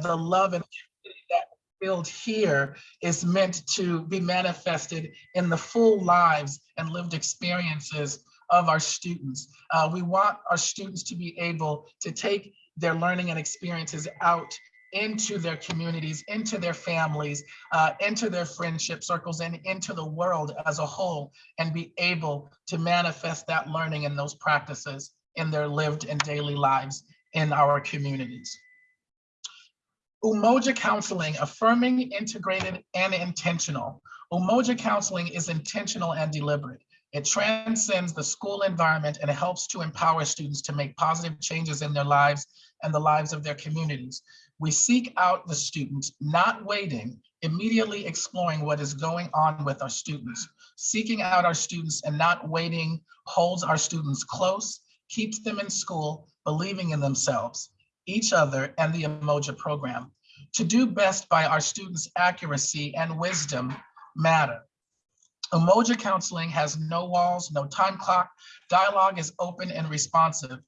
the love and that build here is meant to be manifested in the full lives and lived experiences of our students. Uh, we want our students to be able to take their learning and experiences out into their communities, into their families, uh, into their friendship circles, and into the world as a whole, and be able to manifest that learning and those practices in their lived and daily lives in our communities. Umoja counseling, affirming, integrated, and intentional. Umoja counseling is intentional and deliberate. It transcends the school environment and helps to empower students to make positive changes in their lives and the lives of their communities. We seek out the students, not waiting, immediately exploring what is going on with our students. Seeking out our students and not waiting holds our students close, keeps them in school, believing in themselves, each other, and the Umoja program. To do best by our students' accuracy and wisdom matter. Umoja counseling has no walls, no time clock. Dialogue is open and responsive,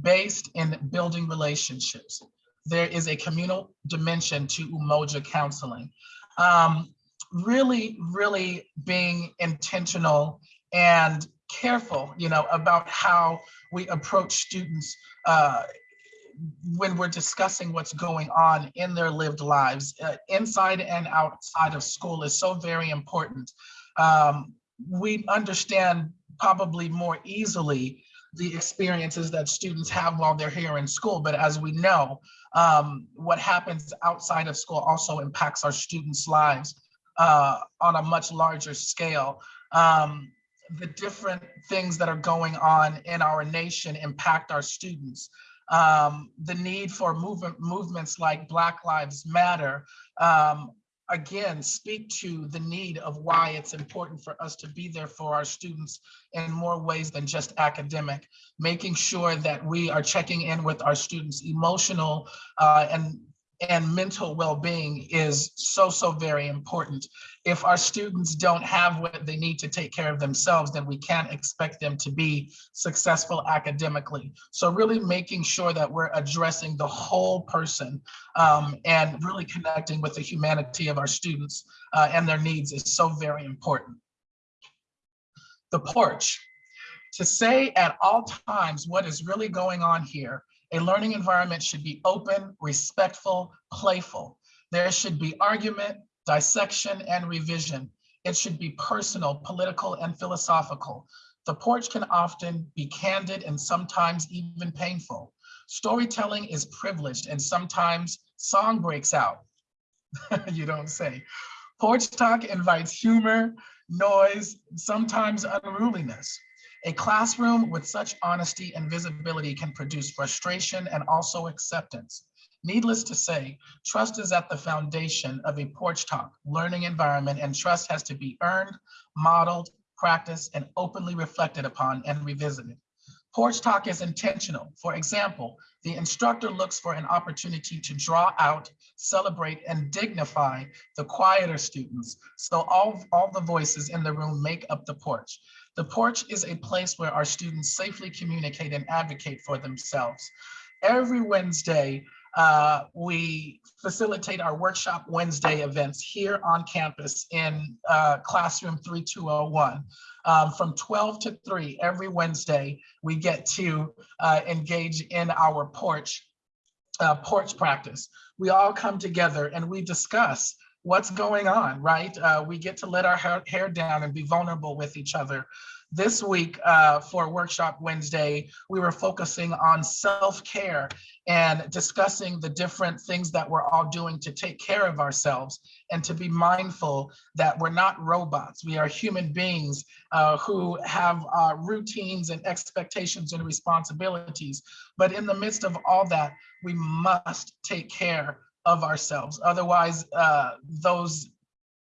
based in building relationships. There is a communal dimension to Umoja counseling. Um, really, really being intentional and careful, you know, about how we approach students uh, when we're discussing what's going on in their lived lives, uh, inside and outside of school is so very important. Um, we understand probably more easily the experiences that students have while they're here in school. But as we know, um, what happens outside of school also impacts our students' lives uh, on a much larger scale. Um, the different things that are going on in our nation impact our students. Um, the need for movement movements like Black Lives Matter um, again, speak to the need of why it's important for us to be there for our students in more ways than just academic, making sure that we are checking in with our students' emotional uh, and and mental well-being is so, so very important. If our students don't have what they need to take care of themselves, then we can't expect them to be successful academically. So really making sure that we're addressing the whole person um, and really connecting with the humanity of our students uh, and their needs is so very important. The porch. To say at all times what is really going on here a learning environment should be open, respectful, playful. There should be argument, dissection, and revision. It should be personal, political, and philosophical. The porch can often be candid and sometimes even painful. Storytelling is privileged and sometimes song breaks out. you don't say. Porch talk invites humor, noise, sometimes unruliness. A classroom with such honesty and visibility can produce frustration and also acceptance. Needless to say, trust is at the foundation of a porch talk learning environment and trust has to be earned, modeled, practiced, and openly reflected upon and revisited. Porch talk is intentional. For example, the instructor looks for an opportunity to draw out, celebrate, and dignify the quieter students. So all, all the voices in the room make up the porch. The porch is a place where our students safely communicate and advocate for themselves. Every Wednesday, uh, we facilitate our workshop Wednesday events here on campus in uh, classroom 3201. Um, from 12 to 3 every Wednesday, we get to uh, engage in our porch uh, porch practice. We all come together and we discuss what's going on, right? Uh, we get to let our hair down and be vulnerable with each other. This week uh, for Workshop Wednesday, we were focusing on self-care and discussing the different things that we're all doing to take care of ourselves and to be mindful that we're not robots. We are human beings uh, who have routines and expectations and responsibilities. But in the midst of all that, we must take care of ourselves. Otherwise, uh, those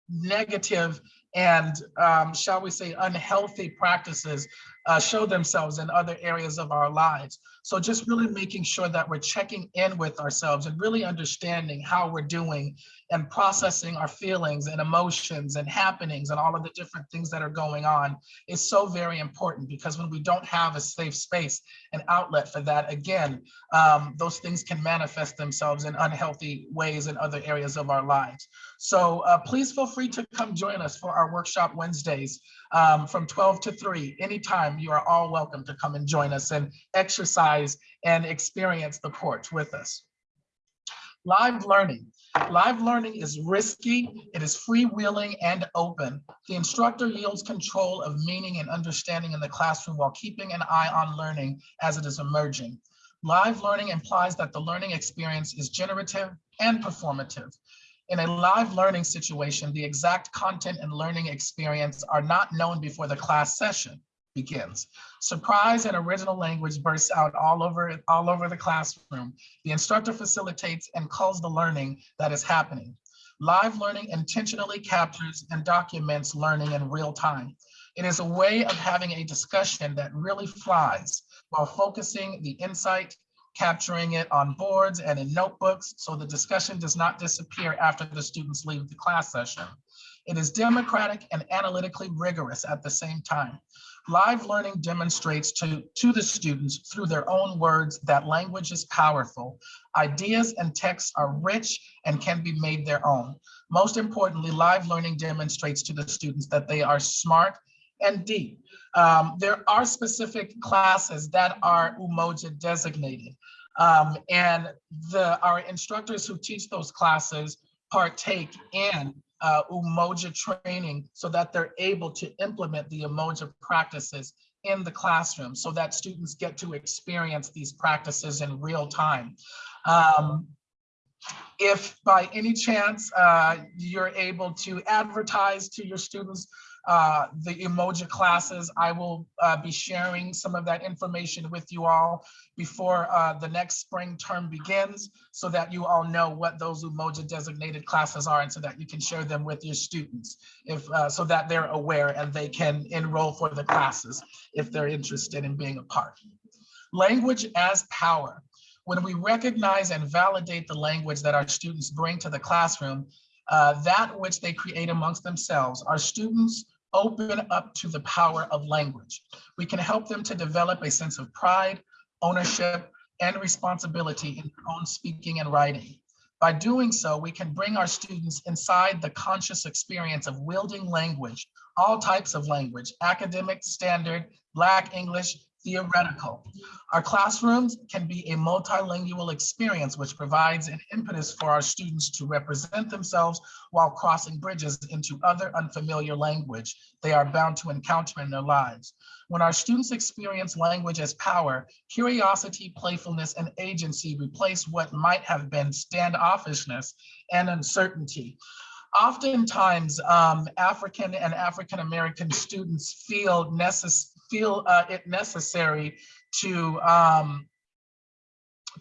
negative and um, shall we say unhealthy practices uh, show themselves in other areas of our lives. So just really making sure that we're checking in with ourselves and really understanding how we're doing and processing our feelings and emotions and happenings and all of the different things that are going on is so very important because when we don't have a safe space and outlet for that, again, um, those things can manifest themselves in unhealthy ways in other areas of our lives. So uh, please feel free to come join us for our workshop Wednesdays um, from 12 to 3. Anytime you are all welcome to come and join us and exercise and experience the porch with us. Live learning. Live learning is risky, it is freewheeling and open. The instructor yields control of meaning and understanding in the classroom while keeping an eye on learning as it is emerging. Live learning implies that the learning experience is generative and performative. In a live learning situation, the exact content and learning experience are not known before the class session begins. Surprise and original language bursts out all over, all over the classroom. The instructor facilitates and calls the learning that is happening. Live learning intentionally captures and documents learning in real time. It is a way of having a discussion that really flies while focusing the insight capturing it on boards and in notebooks so the discussion does not disappear after the students leave the class session. It is democratic and analytically rigorous at the same time. Live learning demonstrates to, to the students through their own words that language is powerful. Ideas and texts are rich and can be made their own. Most importantly, live learning demonstrates to the students that they are smart and deep. Um, there are specific classes that are Umoja designated. Um, and the our instructors who teach those classes partake in uh, Umoja training so that they're able to implement the Umoja practices in the classroom so that students get to experience these practices in real time. Um, if by any chance uh, you're able to advertise to your students uh, the Umoja classes. I will uh, be sharing some of that information with you all before uh, the next spring term begins so that you all know what those Umoja designated classes are and so that you can share them with your students if uh, so that they're aware and they can enroll for the classes if they're interested in being a part. Language as power. When we recognize and validate the language that our students bring to the classroom, uh, that which they create amongst themselves, our students open up to the power of language. We can help them to develop a sense of pride, ownership, and responsibility in their own speaking and writing. By doing so, we can bring our students inside the conscious experience of wielding language, all types of language, academic, standard, Black English, theoretical. Our classrooms can be a multilingual experience which provides an impetus for our students to represent themselves while crossing bridges into other unfamiliar language they are bound to encounter in their lives. When our students experience language as power, curiosity, playfulness, and agency replace what might have been standoffishness and uncertainty. Oftentimes, um, African and African-American students feel necessary feel uh, it necessary to um,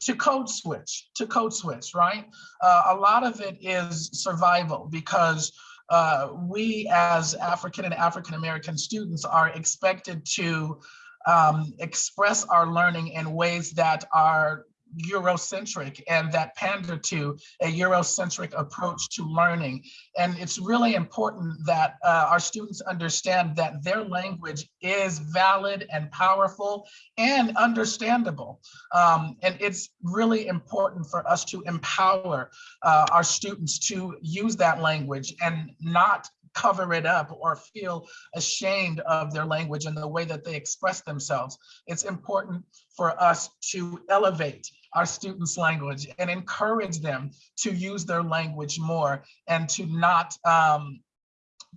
to code switch, to code switch, right? Uh, a lot of it is survival because uh, we as African and African American students are expected to um, express our learning in ways that are Eurocentric and that pander to a Eurocentric approach to learning. And it's really important that uh, our students understand that their language is valid and powerful and understandable. Um, and it's really important for us to empower uh, our students to use that language and not cover it up or feel ashamed of their language and the way that they express themselves. It's important for us to elevate our students' language and encourage them to use their language more and to not um,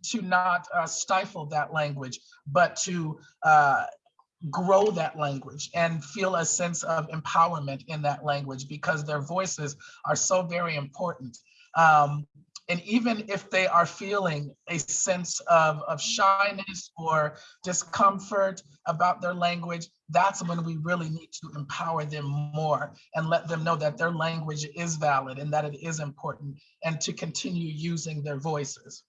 to not uh, stifle that language, but to uh, grow that language and feel a sense of empowerment in that language because their voices are so very important. Um, and even if they are feeling a sense of, of shyness or discomfort about their language, that's when we really need to empower them more and let them know that their language is valid and that it is important and to continue using their voices.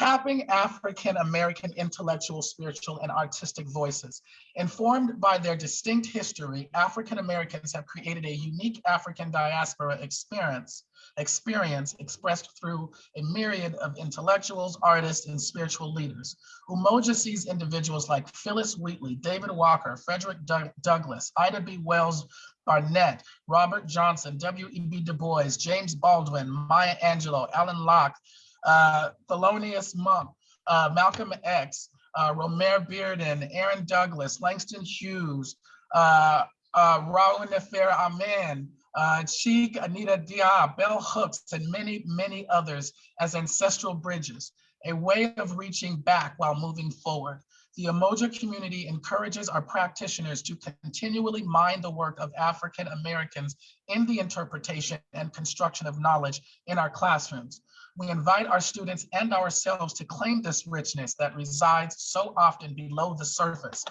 Tapping African-American intellectual, spiritual, and artistic voices. Informed by their distinct history, African-Americans have created a unique African diaspora experience, experience expressed through a myriad of intellectuals, artists, and spiritual leaders. Umoja sees individuals like Phillis Wheatley, David Walker, Frederick Doug- Douglass, Ida B. Wells Barnett, Robert Johnson, W.E.B. Du Bois, James Baldwin, Maya Angelou, Alan Locke, uh, Thelonious Monk, uh, Malcolm X, uh, Romare Bearden, Aaron Douglas, Langston Hughes, uh, uh, Ra Un Nefer Amen, uh, Cheikh, Anta Diop, Bell Hooks, and many, many others as ancestral bridges, a way of reaching back while moving forward. The Umoja community encourages our practitioners to continually mine the work of African Americans in the interpretation and construction of knowledge in our classrooms. We invite our students and ourselves to claim this richness that resides so often below the surface.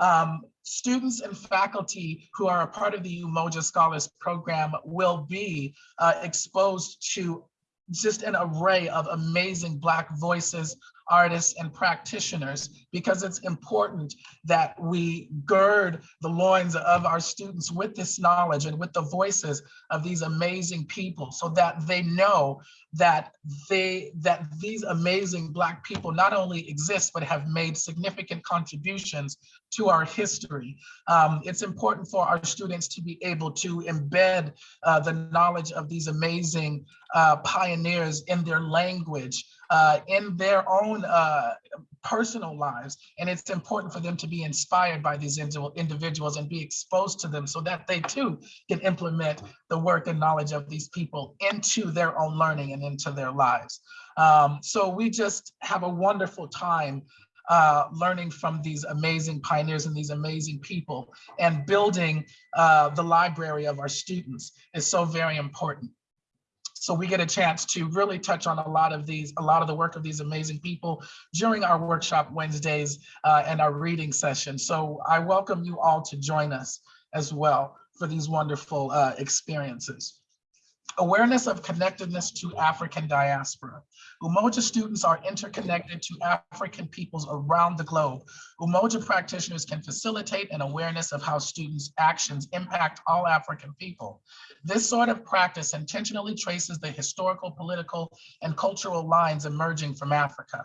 Um, students and faculty who are a part of the Umoja Scholars Program will be uh, exposed to just an array of amazing Black voices, artists, and practitioners, because it's important that we gird the loins of our students with this knowledge and with the voices of these amazing people so that they know that they that these amazing Black people not only exist, but have made significant contributions to our history. Um, it's important for our students to be able to embed uh, the knowledge of these amazing uh, pioneers in their language, uh, in their own uh, personal lives. And it's important for them to be inspired by these individuals and be exposed to them so that they too can implement the work and knowledge of these people into their own learning and into their lives. Um, so we just have a wonderful time uh, learning from these amazing pioneers and these amazing people and building uh, the library of our students is so very important. So we get a chance to really touch on a lot of these, a lot of the work of these amazing people during our workshop Wednesdays uh, and our reading session. So I welcome you all to join us as well for these wonderful uh, experiences. Awareness of connectedness to African diaspora. Umoja students are interconnected to African peoples around the globe. Umoja practitioners can facilitate an awareness of how students' actions impact all African people. This sort of practice intentionally traces the historical, political, and cultural lines emerging from Africa.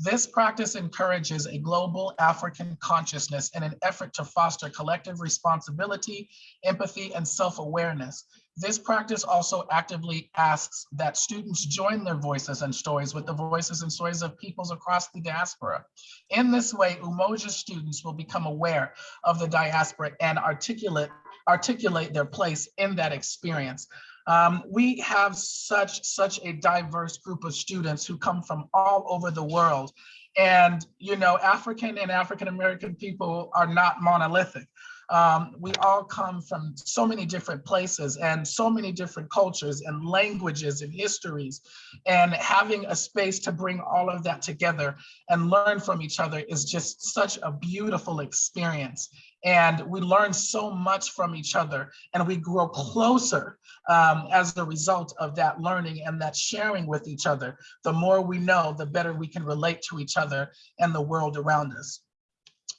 This practice encourages a global African consciousness in an effort to foster collective responsibility, empathy, and self-awareness. This practice also actively asks that students join their voices and stories with the voices and stories of peoples across the diaspora. In this way, Umoja students will become aware of the diaspora and articulate, articulate their place in that experience. Um, we have such, such a diverse group of students who come from all over the world. And, you know, African and African-American people are not monolithic um, we all come from so many different places and so many different cultures and languages and histories. And having a space to bring all of that together and learn from each other is just such a beautiful experience. And we learn so much from each other and we grow closer um, as the result of that learning and that sharing with each other. The more we know, the better we can relate to each other and the world around us.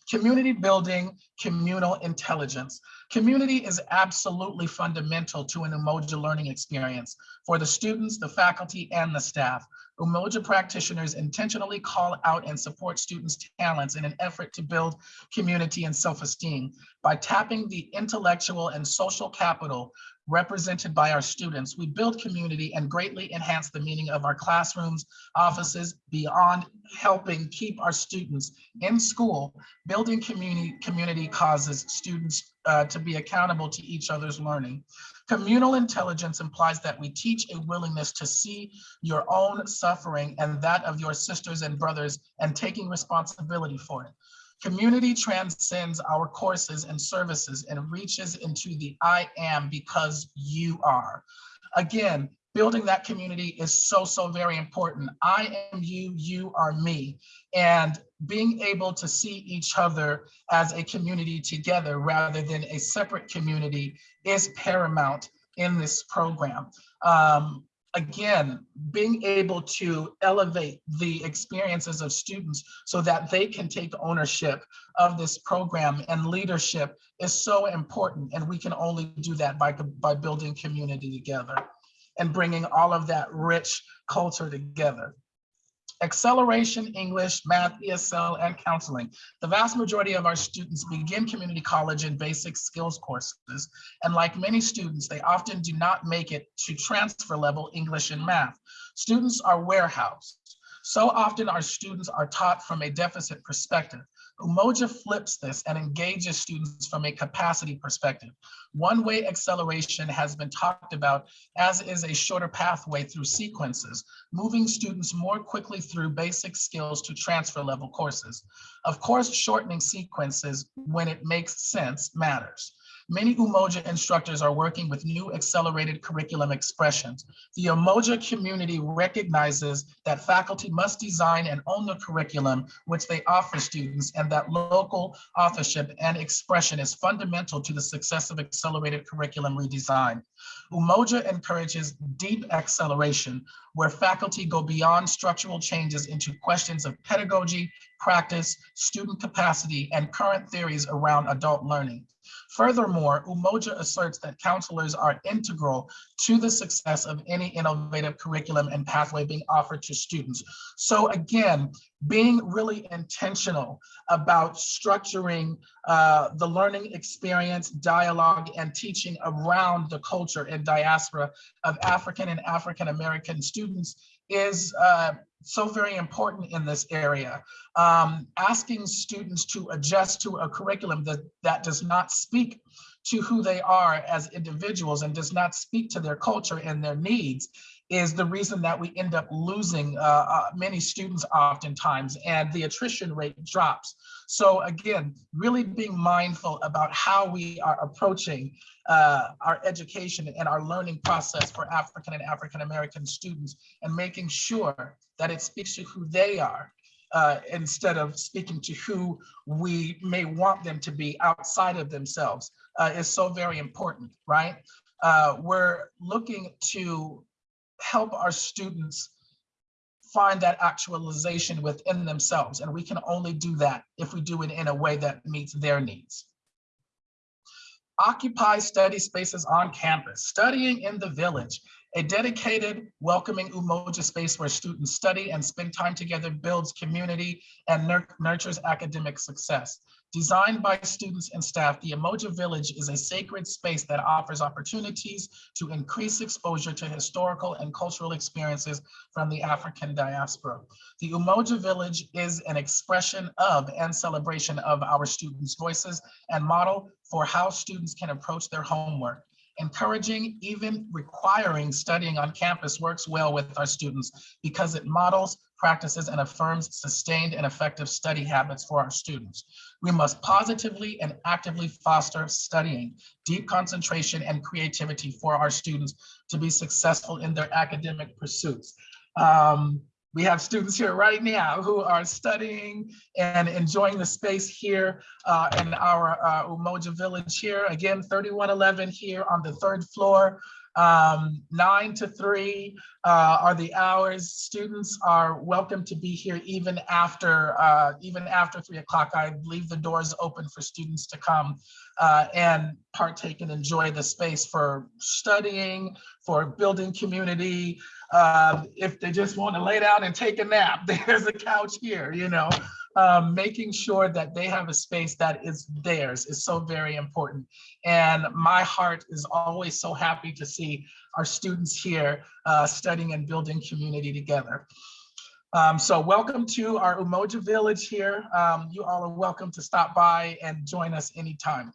Community building, communal intelligence. Community is absolutely fundamental to an Umoja learning experience for the students, the faculty, and the staff. Umoja practitioners intentionally call out and support students' talents in an effort to build community and self-esteem by tapping the intellectual and social capital represented by our students, we build community and greatly enhance the meaning of our classrooms, offices, beyond helping keep our students in school. Building community, community causes students uh, to be accountable to each other's learning. Communal intelligence implies that we teach a willingness to see your own suffering and that of your sisters and brothers and taking responsibility for it. Community transcends our courses and services and reaches into the I am because you are. Again, building that community is so, so very important. I am you, you are me. And being able to see each other as a community together rather than a separate community is paramount in this program. Um, again, being able to elevate the experiences of students so that they can take ownership of this program and leadership is so important. And we can only do that by, by building community together and bringing all of that rich culture together. Acceleration, English, math, ESL, and counseling. The vast majority of our students begin community college in basic skills courses. And like many students, they often do not make it to transfer level English and math. Students are warehoused. So often our students are taught from a deficit perspective. Umoja flips this and engages students from a capacity perspective. One-way acceleration has been talked about as is a shorter pathway through sequences, moving students more quickly through basic skills to transfer level courses. Of course, shortening sequences when it makes sense matters. Many Umoja instructors are working with new accelerated curriculum expressions. The Umoja community recognizes that faculty must design and own the curriculum which they offer students and that local authorship and expression is fundamental to the success of accelerated curriculum redesign. Umoja encourages deep acceleration where faculty go beyond structural changes into questions of pedagogy, practice, student capacity, and current theories around adult learning. Furthermore, Umoja asserts that counselors are integral to the success of any innovative curriculum and pathway being offered to students. So again, being really intentional about structuring uh, the learning experience, dialogue, and teaching around the culture and diaspora of African and African-American students is uh, so very important in this area. Um, asking students to adjust to a curriculum that, that does not speak to who they are as individuals and does not speak to their culture and their needs is the reason that we end up losing uh, uh, many students oftentimes and the attrition rate drops. So again, really being mindful about how we are approaching uh, our education and our learning process for African and African-American students and making sure that it speaks to who they are uh, instead of speaking to who we may want them to be outside of themselves uh, is so very important, right? Uh, we're looking to help our students find that actualization within themselves. And we can only do that if we do it in a way that meets their needs. Occupy study spaces on campus, studying in the village, a dedicated, welcoming Umoja space where students study and spend time together builds community and nurtures academic success. Designed by students and staff, the Umoja Village is a sacred space that offers opportunities to increase exposure to historical and cultural experiences from the African diaspora. The Umoja Village is an expression of and celebration of our students' voices and model for how students can approach their homework. Encouraging, even requiring studying on campus works well with our students because it models, practices, and affirms sustained and effective study habits for our students. We must positively and actively foster studying, deep concentration, and creativity for our students to be successful in their academic pursuits. Um, we have students here right now who are studying and enjoying the space here uh, in our uh, Umoja Village here. Again, 3111 here on the third floor. Um, nine to three uh, are the hours. Students are welcome to be here even after uh, even after three o'clock. I leave the doors open for students to come uh, and partake and enjoy the space for studying, for building community, um, if they just want to lay down and take a nap, there's a couch here, you know. Um, making sure that they have a space that is theirs is so very important. And my heart is always so happy to see our students here uh, studying and building community together. Um, so welcome to our Umoja Village here. Um, you all are welcome to stop by and join us anytime.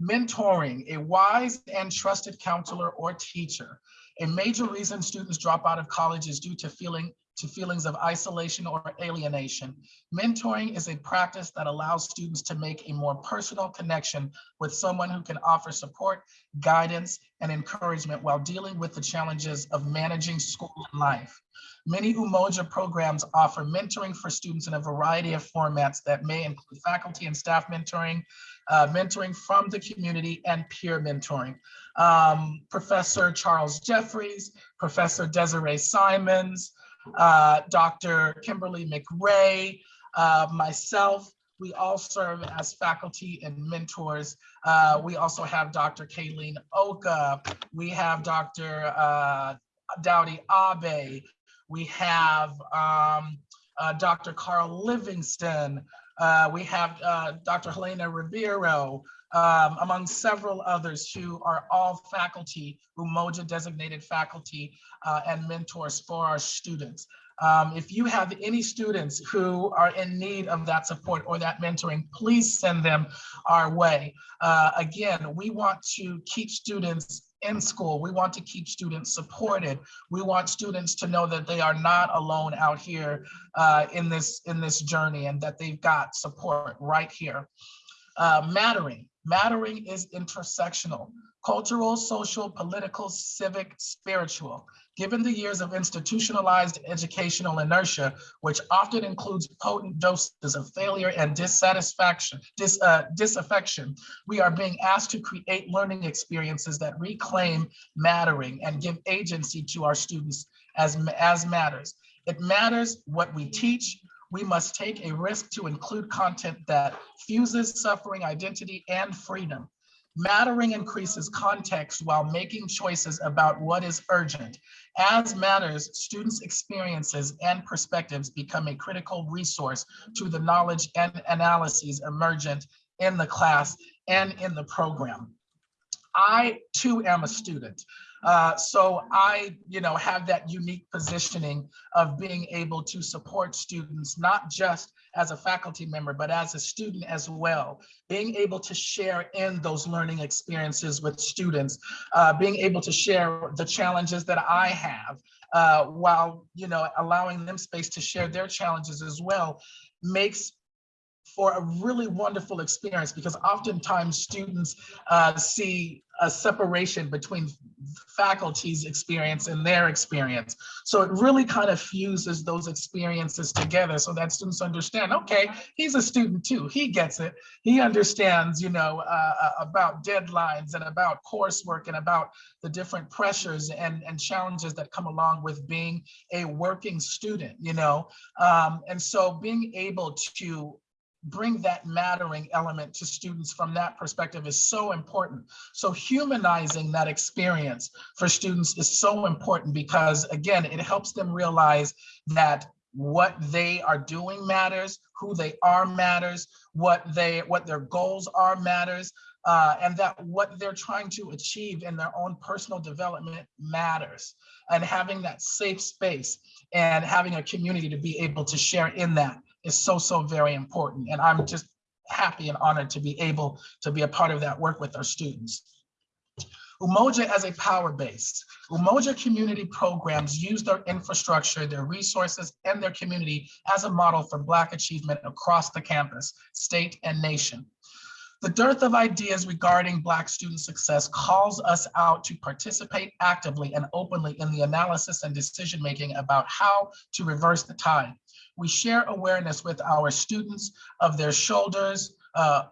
Mentoring, a wise and trusted counselor or teacher. A major reason students drop out of college is due to feeling to feelings of isolation or alienation. Mentoring is a practice that allows students to make a more personal connection with someone who can offer support, guidance, and encouragement while dealing with the challenges of managing school and life. Many Umoja programs offer mentoring for students in a variety of formats that may include faculty and staff mentoring, uh, mentoring from the community, and peer mentoring. Um, Professor Charles Jeffries, Professor Desiree Simons, uh, Dr. Kimberly McRae, uh, myself, we all serve as faculty and mentors. Uh, we also have Dr. Kayleen Oka. We have Dr. Uh, Dowdy Abe. We have um, uh, Dr. Carl Livingston. Uh, we have Dr. Helena Ribeiro, um, among several others who are all faculty, Umoja designated faculty uh, and mentors for our students. Um, if you have any students who are in need of that support or that mentoring, please send them our way. Uh, again, we want to keep students in school. We want to keep students supported. We want students to know that they are not alone out here uh, in this in this journey and that they've got support right here. Uh, mattering. Mattering is intersectional, cultural, social, political, civic, spiritual. Given the years of institutionalized educational inertia, which often includes potent doses of failure and dissatisfaction, dis, uh, disaffection, we are being asked to create learning experiences that reclaim mattering and give agency to our students as, as matters. It matters what we teach, we must take a risk to include content that fuses suffering, identity, and freedom. Mattering increases context while making choices about what is urgent. As matters, students' experiences and perspectives become a critical resource to the knowledge and analyses emergent in the class and in the program. I too am a student. Uh, so I, you know, have that unique positioning of being able to support students, not just as a faculty member, but as a student as well. Being able to share in those learning experiences with students, uh, being able to share the challenges that I have, uh, while, you know, allowing them space to share their challenges as well, makes for a really wonderful experience because oftentimes students uh, see a separation between faculty's experience and their experience. So it really kind of fuses those experiences together so that students understand, okay, he's a student too, he gets it. He understands, you know, uh, uh about deadlines and about coursework and about the different pressures and, and challenges that come along with being a working student, you know. Um, and so being able to bring that mattering element to students from that perspective is so important. So humanizing that experience for students is so important because again, it helps them realize that what they are doing matters, who they are matters, what they what their goals are matters, uh, and that what they're trying to achieve in their own personal development matters. And having that safe space and having a community to be able to share in that is so, so very important. And I'm just happy and honored to be able to be a part of that work with our students. Umoja as a power base. Umoja community programs use their infrastructure, their resources, and their community as a model for Black achievement across the campus, state, and nation. The dearth of ideas regarding Black student success calls us out to participate actively and openly in the analysis and decision-making about how to reverse the tide. We share awareness with our students of their shoulders uh,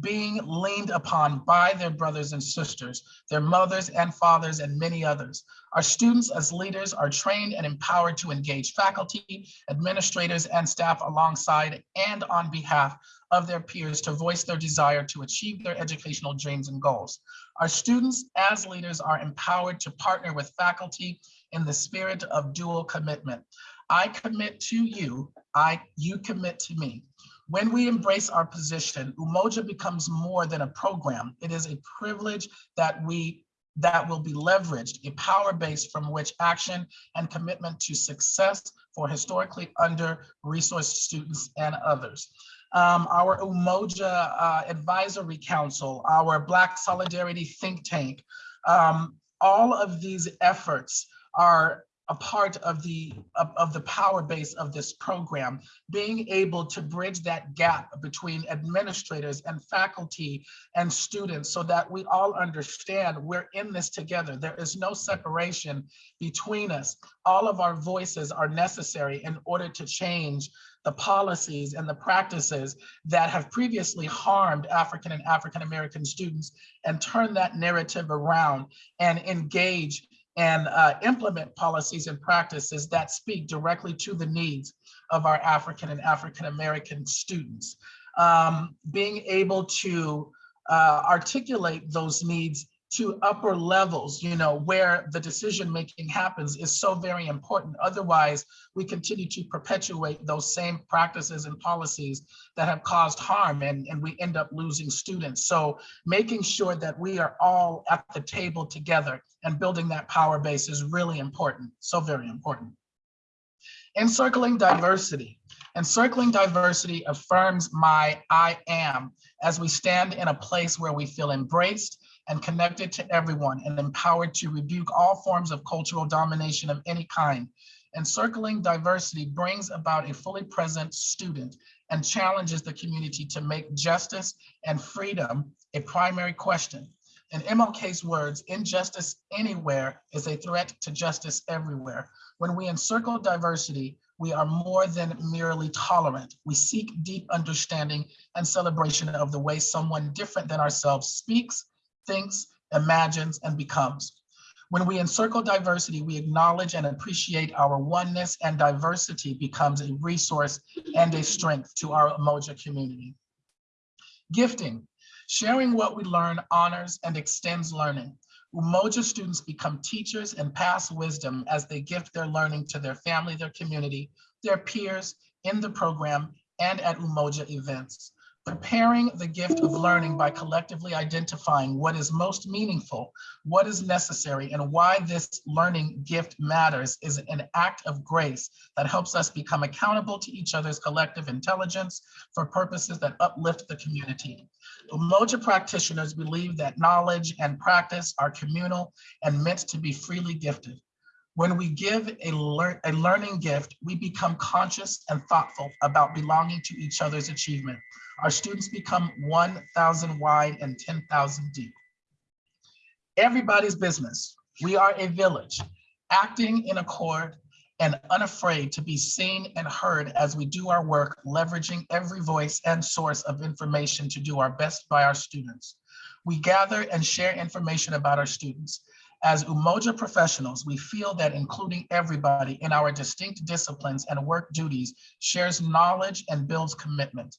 being leaned upon by their brothers and sisters, their mothers and fathers, and many others. Our students as leaders are trained and empowered to engage faculty, administrators, and staff alongside and on behalf of their peers to voice their desire to achieve their educational dreams and goals. Our students as leaders are empowered to partner with faculty in the spirit of dual commitment. I commit to you, I you commit to me. When we embrace our position, Umoja becomes more than a program. It is a privilege that we that will be leveraged, a power base from which action and commitment to success for historically under-resourced students and others. Um, our Umoja uh, Advisory Council, our Black Solidarity Think Tank, um, all of these efforts are a part of the of, of, the power base of this program, being able to bridge that gap between administrators and faculty and students so that we all understand we're in this together. There is no separation between us. All of our voices are necessary in order to change the policies and the practices that have previously harmed African and African American students and turn that narrative around and engage and uh, implement policies and practices that speak directly to the needs of our African and African American students. Um, being able to uh, articulate those needs to upper levels, you know, where the decision making happens is so very important. Otherwise, we continue to perpetuate those same practices and policies that have caused harm and, and we end up losing students. So making sure that we are all at the table together and building that power base is really important, so very important. Encircling diversity. Encircling diversity affirms my I am as we stand in a place where we feel embraced and connected to everyone and empowered to rebuke all forms of cultural domination of any kind. Encircling diversity brings about a fully present student and challenges the community to make justice and freedom a primary question. In MLK's words, injustice anywhere is a threat to justice everywhere. When we encircle diversity, we are more than merely tolerant. We seek deep understanding and celebration of the way someone different than ourselves speaks, thinks, imagines, and becomes. When we encircle diversity, we acknowledge and appreciate our oneness and diversity becomes a resource and a strength to our Umoja community. Gifting, sharing what we learn honors and extends learning. Umoja students become teachers and pass wisdom as they gift their learning to their family, their community, their peers in the program and at Umoja events. Preparing the gift of learning by collectively identifying what is most meaningful, what is necessary, and why this learning gift matters is an act of grace that helps us become accountable to each other's collective intelligence for purposes that uplift the community. Umoja practitioners believe that knowledge and practice are communal and meant to be freely gifted. When we give a, lear a learning gift, we become conscious and thoughtful about belonging to each other's achievement. Our students become 1,000 wide and 10,000 deep. Everybody's business. We are a village, acting in accord and unafraid to be seen and heard as we do our work, leveraging every voice and source of information to do our best by our students. We gather and share information about our students. As Umoja professionals, we feel that including everybody in our distinct disciplines and work duties shares knowledge and builds commitment.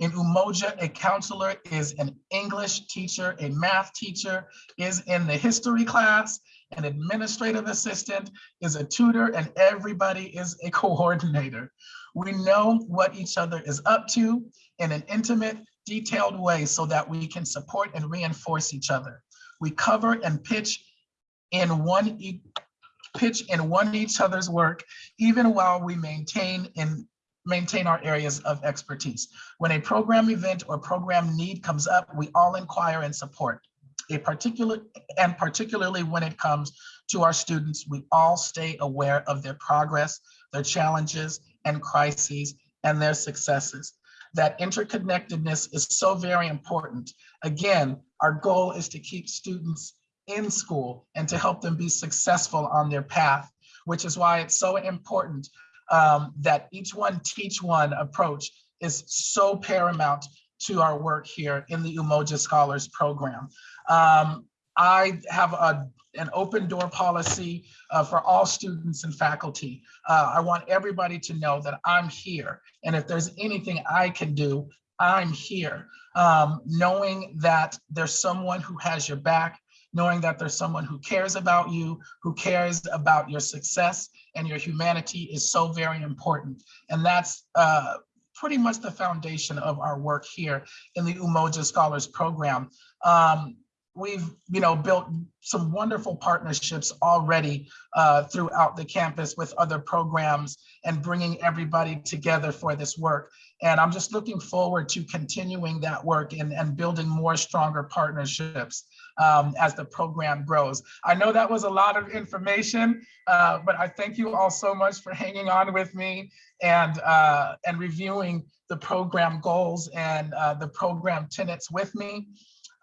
In Umoja, a counselor is an English teacher, a math teacher is in the history class, an administrative assistant is a tutor, and everybody is a coordinator. We know what each other is up to in an intimate, detailed way so that we can support and reinforce each other. We cover and pitch in one e pitch in one each other's work, even while we maintain in maintain our areas of expertise. When a program event or program need comes up, we all inquire and support. A particular and particularly when it comes to our students, we all stay aware of their progress, their challenges and crises and their successes. That interconnectedness is so very important. Again, our goal is to keep students in school and to help them be successful on their path, which is why it's so important um, that each one teach one approach is so paramount to our work here in the Umoja Scholars Program. Um, I have a, an open door policy uh, for all students and faculty. Uh, I want everybody to know that I'm here. And if there's anything I can do, I'm here. Um, knowing that there's someone who has your back, knowing that there's someone who cares about you, who cares about your success and your humanity is so very important. And that's uh, pretty much the foundation of our work here in the Umoja Scholars Program. Um, we've you know built some wonderful partnerships already uh, throughout the campus with other programs and bringing everybody together for this work and i'm just looking forward to continuing that work and, and building more stronger partnerships um, as the program grows. I know that was a lot of information, uh, but I thank you all so much for hanging on with me and, uh, and reviewing the program goals and uh, the program tenets with me.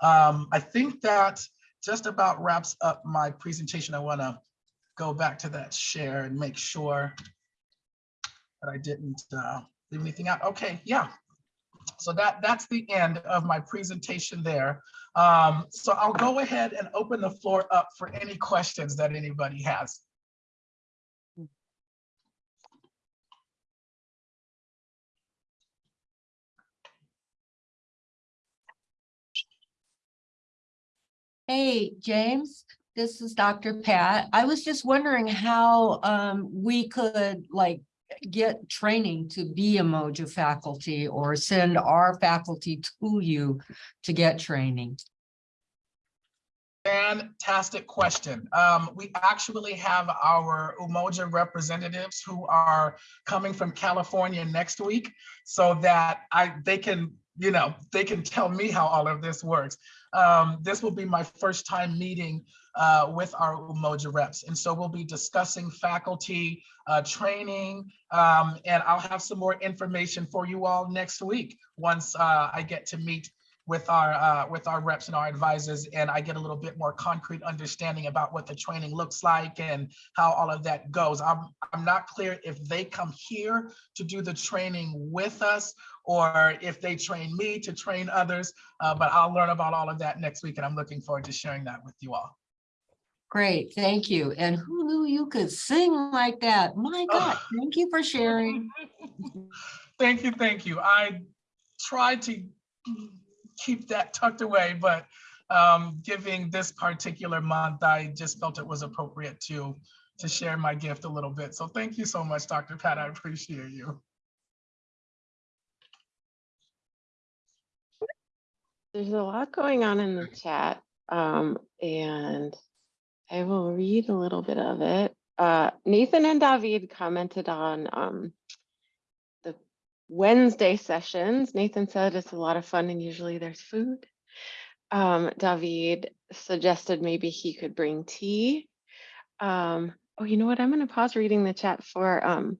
Um, I think that just about wraps up my presentation. I want to go back to that share and make sure that I didn't uh, leave anything out. Okay, yeah. So that that's the end of my presentation there. Um, so I'll go ahead and open the floor up for any questions that anybody has. Hey, James, this is Dr. Pat. I was just wondering how um we could like get training to be Umoja faculty or send our faculty to you to get training. Fantastic question. Um, we actually have our Umoja representatives who are coming from California next week so that I they can, you know, they can tell me how all of this works. Um, this will be my first time meeting uh, with our Umoja reps. And so we'll be discussing faculty uh, training, um, and I'll have some more information for you all next week once uh, I get to meet with our uh, with our reps and our advisors, and I get a little bit more concrete understanding about what the training looks like and how all of that goes. I'm I'm not clear if they come here to do the training with us or if they train me to train others, uh, but I'll learn about all of that next week, and I'm looking forward to sharing that with you all. Great, thank you. And who knew you could sing like that? My God, thank you for sharing. Thank you, thank you. I tried to keep that tucked away, but um, giving this particular month, I just felt it was appropriate to to share my gift a little bit. So thank you so much, Dr. Pat. I appreciate you. There's a lot going on in the chat, um, and I will read a little bit of it. Uh, Nathan and David commented on um, the Wednesday sessions. Nathan said it's a lot of fun and usually there's food. Um, David suggested maybe he could bring tea. Um, oh, you know what? I'm going to pause reading the chat for um,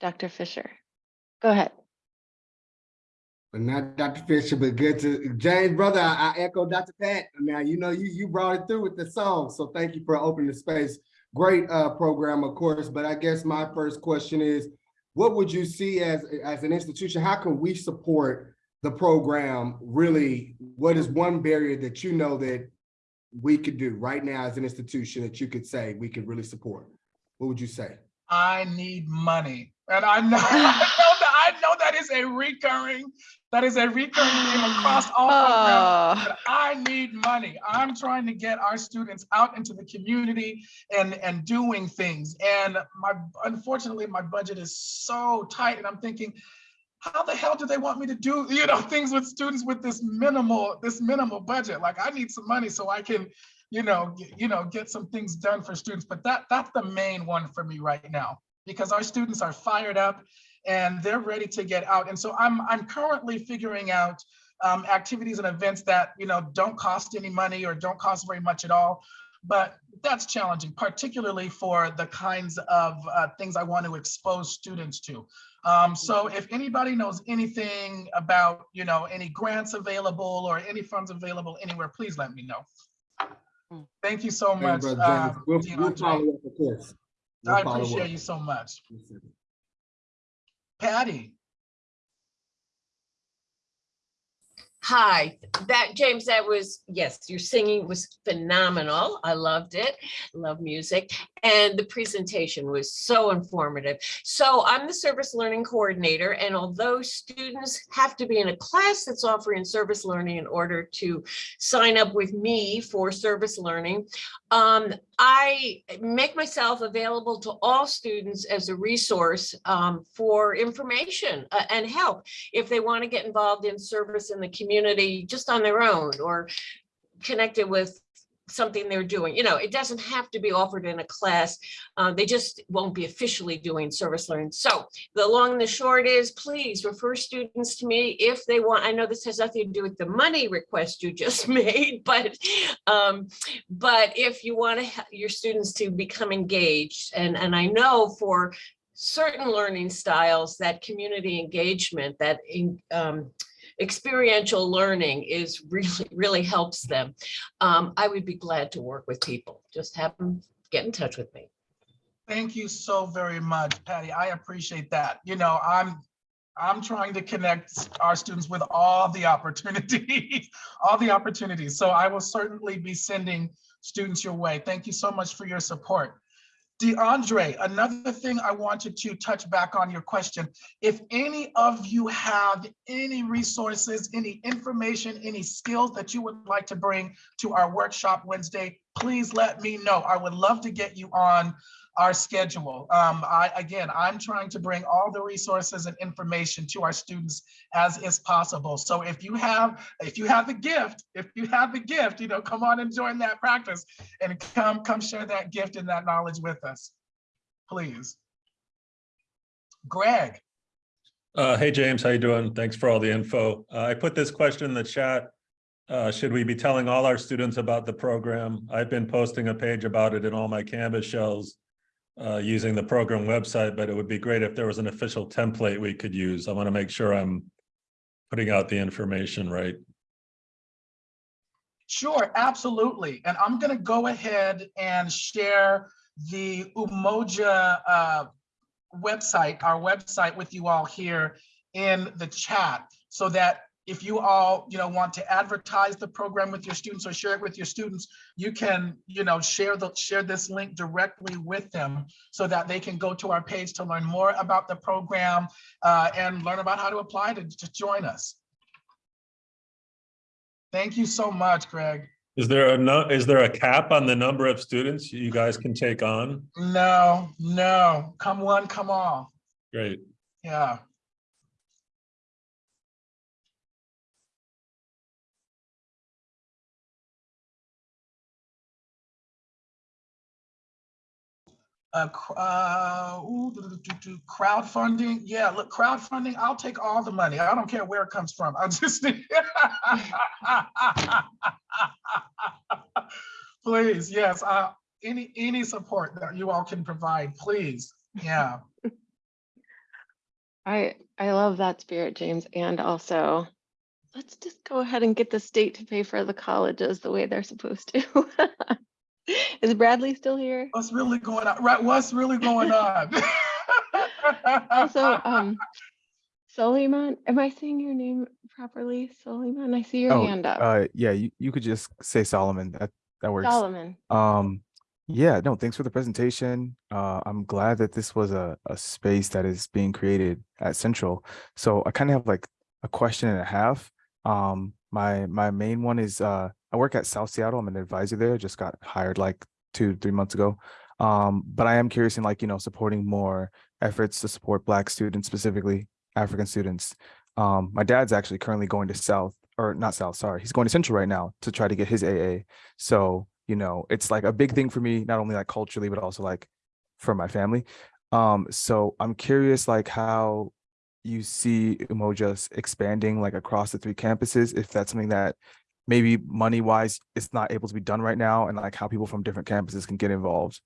Dr. Fisher. Go ahead. But not Dr. Fisher, but good to James, brother. I, I echo Dr. Pat. Now you know you you brought it through with the song, so thank you for opening the space. Great uh, program, of course. But I guess my first question is, what would you see as as an institution? How can we support the program? Really, what is one barrier that you know that we could do right now as an institution that you could say we could really support? What would you say? I need money. And I know, I know that I know that is a recurring, that is a recurring theme across all programs. Oh, But I need money. I'm trying to get our students out into the community and, and doing things. And my, unfortunately, my budget is so tight and I'm thinking, how the hell do they want me to do, you know, things with students with this minimal, this minimal budget? Like I need some money so I can, you know, get, you know, get some things done for students. But that that's the main one for me right now because our students are fired up and they're ready to get out. And so I'm I'm currently figuring out um, activities and events that you know don't cost any money or don't cost very much at all. But that's challenging, particularly for the kinds of uh, things I want to expose students to. Um, so if anybody knows anything about, you know, any grants available or any funds available anywhere, please let me know. Mm. Thank you so much. Brother James, um, we'll, Dean we'll follow up, of course. We'll I appreciate up. you so much. Patty, Hi, that James, that was, yes, your singing was phenomenal. I loved it. Love music. And the presentation was so informative. So I'm the service learning coordinator, and although students have to be in a class that's offering service learning in order to sign up with me for service learning, um, I make myself available to all students as a resource um, for information uh, and help. If they want to get involved in service in the community just on their own or connected with something they're doing. You know, it doesn't have to be offered in a class. Uh, they just won't be officially doing service learning. So the long and the short is, please refer students to me if they want. I know this has nothing to do with the money request you just made, but um, but if you want to your students to become engaged, and and I know for certain learning styles, that community engagement, that in, um, experiential learning is really, really helps them. Um, I would be glad to work with people. Just have them get in touch with me. Thank you so very much, Patty. I appreciate that. You know, I'm, I'm trying to connect our students with all the opportunities, all the opportunities. So I will certainly be sending students your way. Thank you so much for your support. DeAndre, another thing I wanted to touch back on your question. If any of you have any resources, any information, any skills that you would like to bring to our workshop Wednesday, please let me know. I would love to get you on our schedule. Um, I, again, I'm trying to bring all the resources and information to our students as is possible. So if you have, if you have the gift, if you have the gift, you know, come on and join that practice and come, come share that gift and that knowledge with us, please. Greg, Uh, hey, James, how you doing? Thanks for all the info. Uh, I put this question in the chat. Uh, should we be telling all our students about the program? I've been posting a page about it in all my Canvas shells uh, using the program website, but it would be great if there was an official template we could use. I want to make sure I'm putting out the information right. Sure, absolutely. And I'm gonna go ahead and share the Umoja uh, website, our website with you all here in the chat so that if you all, you know, want to advertise the program with your students or share it with your students, you can, you know, share the share this link directly with them so that they can go to our page to learn more about the program uh, and learn about how to apply to, to join us. Thank you so much, Greg. Is there a no, is there a cap on the number of students you guys can take on? No, no, come one, come all. Great. Yeah. Uh, uh, ooh, do, do, do, crowdfunding. Yeah, look, crowdfunding, I'll take all the money. I don't care where it comes from. I just. Please, yes, uh, any, any support that you all can provide, please. Yeah. I, I love that spirit, James, and also, let's just go ahead and get the state to pay for the colleges the way they're supposed to. Is Bradley still here? What's really going on? Right, what's really going on? Also, um, Soliman, am I saying your name properly? Soliman, I see your Oh, hand up. Uh, yeah, you, you could just say Solomon. That that works. Solomon. Um, yeah, no, thanks for the presentation. Uh, I'm glad that this was a, a space that is being created at Central. So I kind of have like a question and a half. Um, my my main one is uh, I work at South Seattle. I'm an advisor there. Just got hired like two three months ago. Um, but I am curious in like you know supporting more efforts to support Black students, specifically African students. Um, my dad's actually currently going to South or not South, sorry, he's going to Central right now to try to get his AA. So, you know, it's like a big thing for me, not only like culturally, but also like for my family. Um, so I'm curious like how you see Umoja's expanding like across the three campuses, if that's something that maybe money wise it's not able to be done right now and like how people from different campuses can get involved.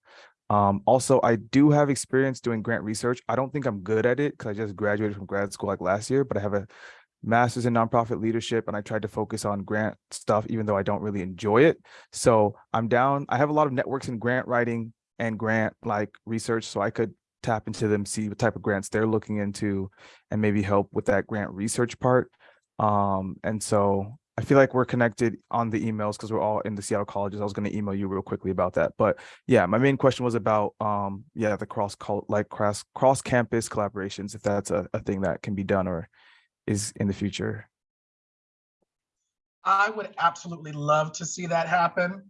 Um, also, I do have experience doing grant research. I don't think I'm good at it because I just graduated from grad school like last year, but I have a master's in nonprofit leadership and I tried to focus on grant stuff, even though I don't really enjoy it. So I'm down. I have a lot of networks in grant writing and grant like research, so I could tap into them, see what type of grants they're looking into and maybe help with that grant research part. Um, and so I feel like we're connected on the emails because we're all in the Seattle colleges. I was going to email you real quickly about that. But yeah, my main question was about um, yeah, the cross like cross cross campus collaborations, if that's a, a thing that can be done or is in the future. I would absolutely love to see that happen.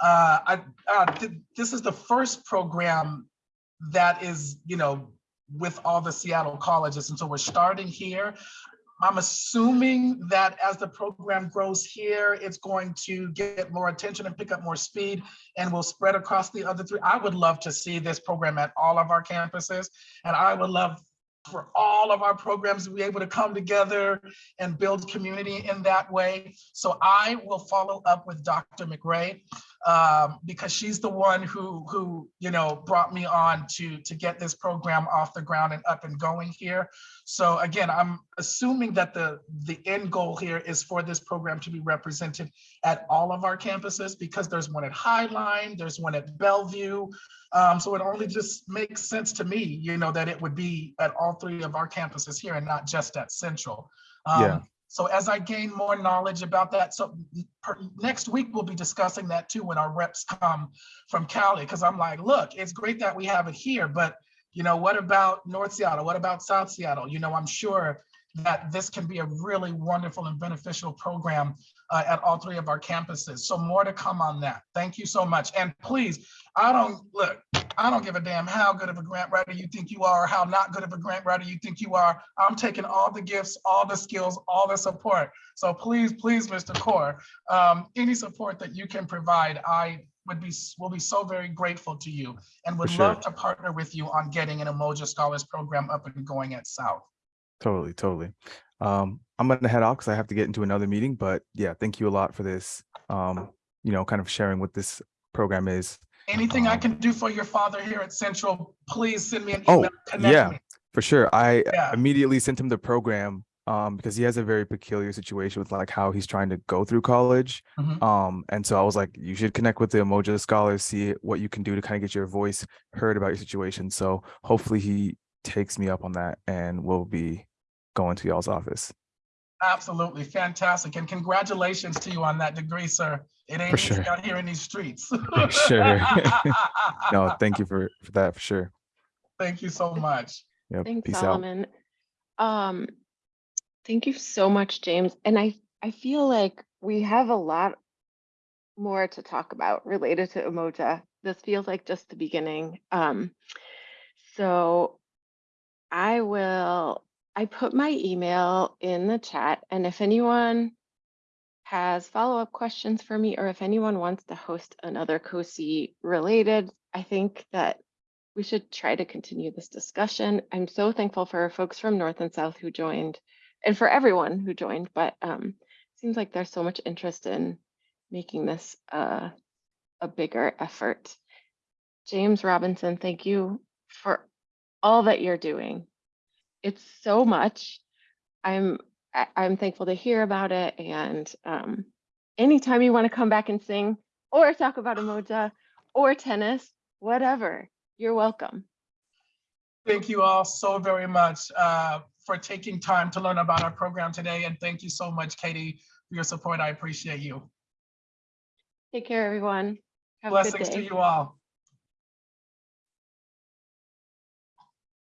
Uh, I, uh, th- this is the first program that is, you know, with all the Seattle colleges, and so we're starting here. I'm assuming that as the program grows here, it's going to get more attention and pick up more speed and will spread across the other three. I would love to see this program at all of our campuses. And I would love for all of our programs to be able to come together and build community in that way. So I will follow up with Dr. McRae um, because she's the one who, who, you know, brought me on to, to get this program off the ground and up and going here. So again, I'm assuming that the, the end goal here is for this program to be represented at all of our campuses because there's one at Highline, there's one at Bellevue. Um, so it only just makes sense to me, you know, that it would be at all three of our campuses here and not just at Central. Um, Yeah. So as I gain more knowledge about that, so per- next week we'll be discussing that too when our reps come from Cali, because I'm like, look, it's great that we have it here, but you know, what about North Seattle? What about South Seattle? You know, I'm sure that this can be a really wonderful and beneficial program uh, at all three of our campuses. So more to come on that. Thank you so much. And please, I don't, look, I don't give a damn how good of a grant writer you think you are, or how not good of a grant writer you think you are. I'm taking all the gifts, all the skills, all the support. So please, please, Mr. Core, um, any support that you can provide, I would be, will be so very grateful to you and would sure. love to partner with you on getting an Umoja Scholars Program up and going at South. Totally, totally. Um, I'm gonna head off because I have to get into another meeting, but yeah, thank you a lot for this. Um, you know, kind of sharing what this program is. Anything I Um, can do for your father here at Central, please send me an Oh, email. connect yeah. me. For sure. I Yeah. immediately sent him the program um, because he has a very peculiar situation with like how he's trying to go through college. Mhm. Um, and so I was like, you should connect with the Umoja scholars, see what you can do to kind of get your voice heard about your situation. So hopefully he takes me up on that and we'll be going to y'all's office. Absolutely, fantastic. And congratulations to you on that degree, sir. It ain't easy sure. out here in these streets. Sure. No, thank you for, for that, for sure. Thank you so much. Yep. Thanks, Peace out. Solomon. Um, thank you so much, James. And I, I feel like we have a lot more to talk about related to Umoja. This feels like just the beginning. Um, so I will, I put my email in the chat and if anyone has follow-up questions for me or if anyone wants to host another COSI related, I think that we should try to continue this discussion. I'm so thankful for folks from North and South who joined and for everyone who joined, but um, seems like there's so much interest in making this uh, a bigger effort. James Robinson, thank you for all that you're doing. It's so much. I'm I'm thankful to hear about it. And um, anytime you want to come back and sing or talk about Umoja or tennis, whatever, you're welcome. Thank you all so very much uh, for taking time to learn about our program today. And thank you so much, Katie, for your support. I appreciate you. Take care, everyone. Have a good Blessings to you all.